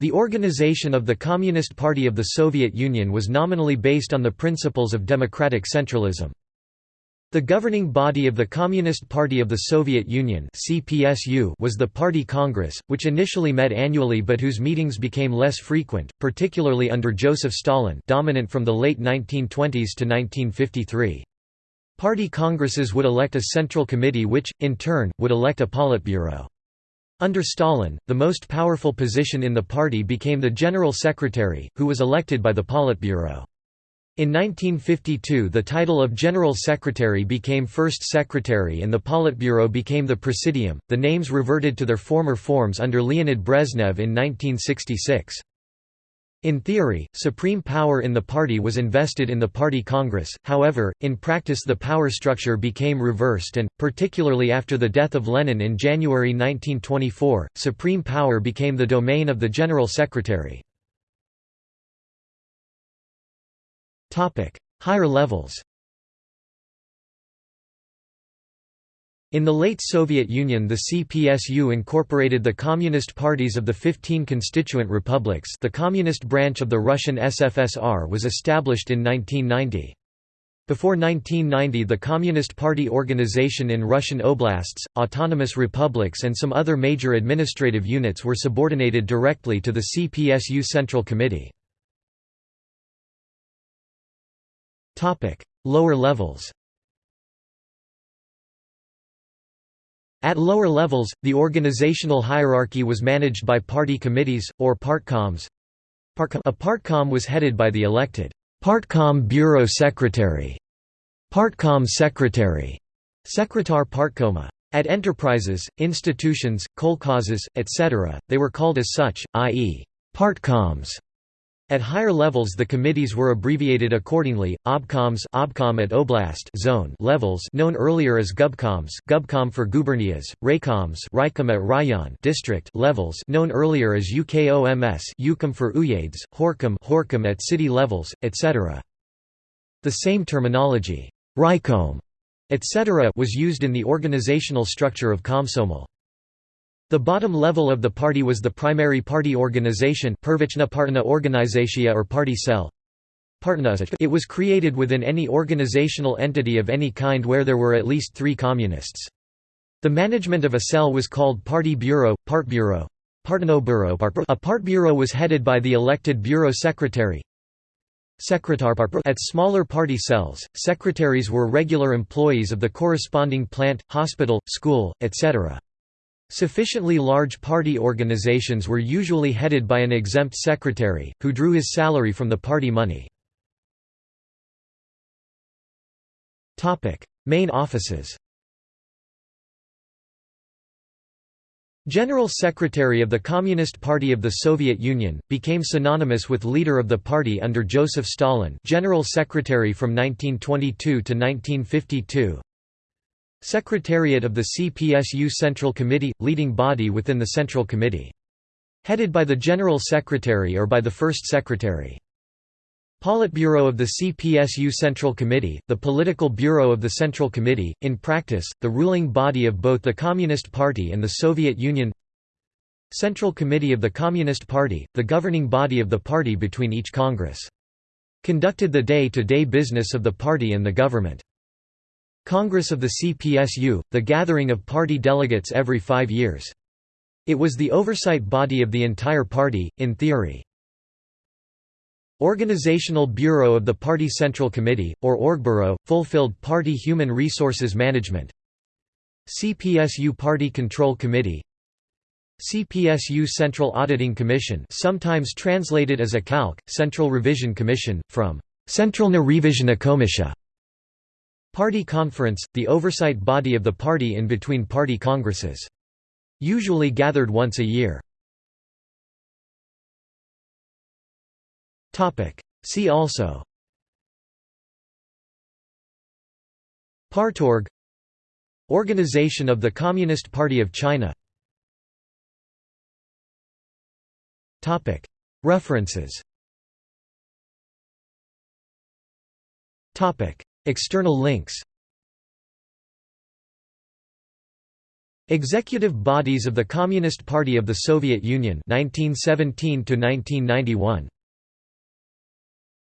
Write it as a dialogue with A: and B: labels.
A: The organization of the Communist Party of the Soviet Union was nominally based on the principles of democratic centralism. The governing body of the Communist Party of the Soviet Union was the Party Congress, which initially met annually but whose meetings became less frequent, particularly under Joseph Stalin dominant from the late 1920s to 1953. Party congresses would elect a central committee which, in turn, would elect a Politburo. Under Stalin, the most powerful position in the party became the General Secretary, who was elected by the Politburo. In 1952 the title of General Secretary became First Secretary and the Politburo became the Presidium, the names reverted to their former forms under Leonid Brezhnev in 1966. In theory, supreme power in the party was invested in the party congress, however, in practice the power structure became reversed and, particularly after the death of Lenin in January 1924, supreme power became the domain of the General Secretary. Higher levels In the late Soviet Union the CPSU incorporated the communist parties of the 15 constituent republics the communist branch of the Russian SFSR was established in 1990. Before 1990 the Communist Party organization in Russian oblasts, autonomous republics and some other major administrative units were subordinated directly to the CPSU Central Committee. Lower levels At lower levels, the organizational hierarchy was managed by party committees, or partkoms. A partkom was headed by the elected partkom bureau secretary, partkom secretary, sekretar partkoma. At enterprises, institutions, kolkhozes, etc., they were called as such, i.e., partkoms. At higher levels the committees were abbreviated accordingly, obkoms obkom at oblast zone levels known earlier as gubkoms gubkom for gubernias, raykoms raikom at rayon district levels known earlier as UKOMS ukom for uyezds, gorkom gorkom at city levels, etc. The same terminology, raikom, etc. was used in the organizational structure of Komsomol. The bottom level of the party was the primary party organization Partna or party cell. It was created within any organizational entity of any kind where there were at least three communists. The management of a cell was called party bureau, partbureau. A partbureau was headed by the elected bureau secretary. At smaller party cells, secretaries were regular employees of the corresponding plant, hospital, school, etc. Sufficiently large party organizations were usually headed by an exempt secretary, who drew his salary from the party money. Main offices General Secretary of the Communist Party of the Soviet Union, became synonymous with leader of the party under Joseph Stalin General Secretary from 1922 to 1952 Secretariat of the CPSU Central Committee – leading body within the Central Committee. Headed by the General Secretary or by the First Secretary. Politburo of the CPSU Central Committee, the political bureau of the Central Committee, in practice, the ruling body of both the Communist Party and the Soviet Union Central Committee of the Communist Party, the governing body of the party between each Congress. Conducted the day-to-day -day business of the party and the government. Congress of the CPSU, the gathering of party delegates every five years. It was the oversight body of the entire party, in theory. Organizational Bureau of the Party Central Committee, or Orgbureau, fulfilled party human resources management CPSU Party Control Committee CPSU Central Auditing Commission sometimes translated as a CALC, Central Revision Commission, from Centralna Revizhna Komisha Party Conference, the oversight body of the party in between party congresses. Usually gathered once a year. See also. Partorg. Organization of the Communist Party of China. References External links. Executive bodies of the Communist Party of the Soviet Union 1917 to 1991